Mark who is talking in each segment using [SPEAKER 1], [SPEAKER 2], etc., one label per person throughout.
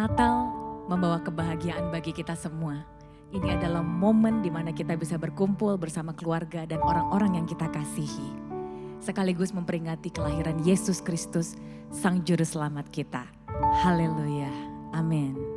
[SPEAKER 1] Natal membawa kebahagiaan bagi kita semua. Ini adalah momen di mana kita bisa berkumpul bersama keluarga dan orang-orang yang kita kasihi. Sekaligus memperingati kelahiran Yesus Kristus, Sang Juru Selamat kita. Haleluya. Amin.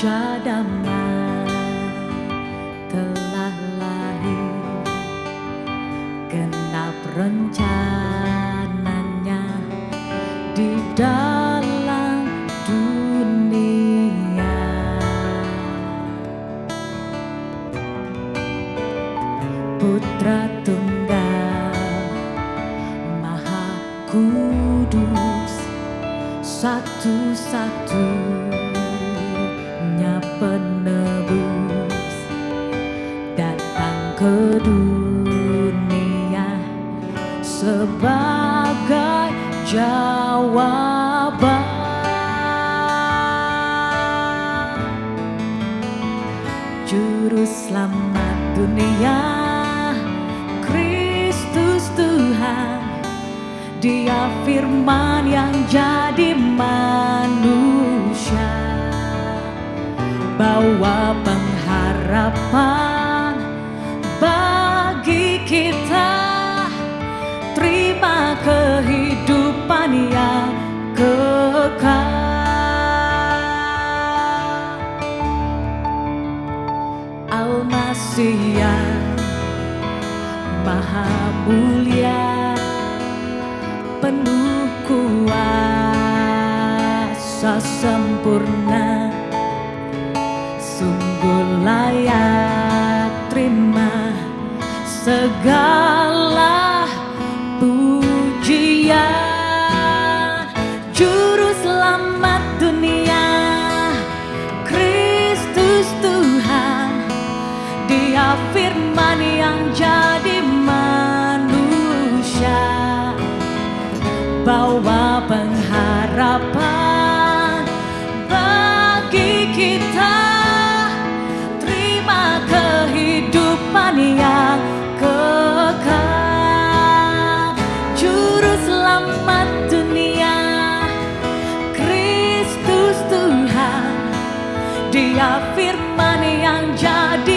[SPEAKER 1] Raja telah lahir. Genap rencananya di dalam dunia. Putra Tunggal Maha Kudus Satu-satu jawaban. Juru selamat dunia Kristus Tuhan. Dia firman yang jadi manusia. Bawa pengharapan maha mulia penuh kuasa sempurna. Sungguh layak terima segala bawa pengharapan bagi kita. Kehidupan yang kekal. Juru selamat dunia Kristus Tuhan. Dia firman yang jadi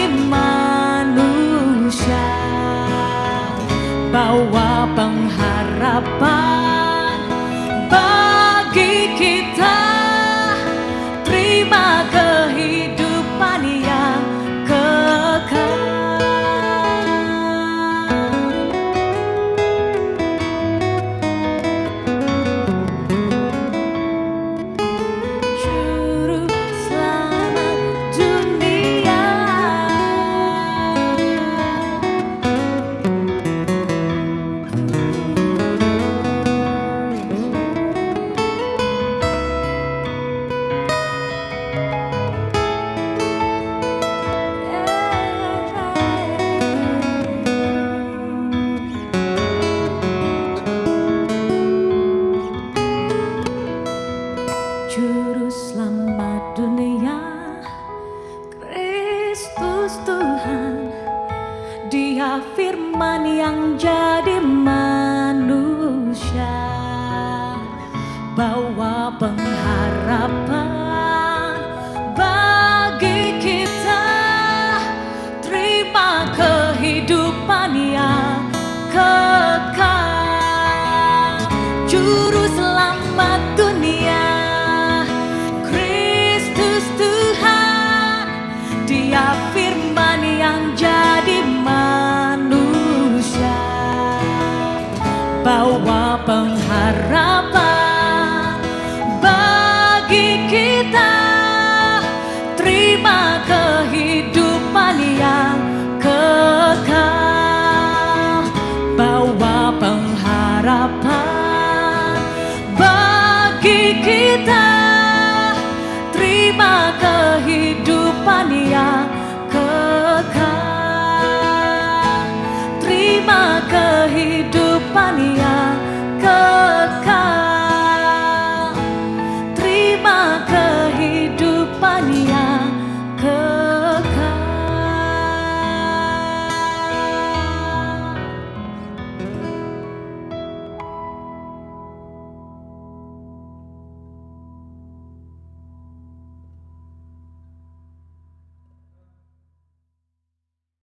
[SPEAKER 1] Bawa pengharapan bagi kita. Terima kehidupan yang kekal. Juru selamat dunia Kristus Tuhan. Dia pengharapan bagi kita. Terima kehidupan yang kekal. Terima kehidupan yang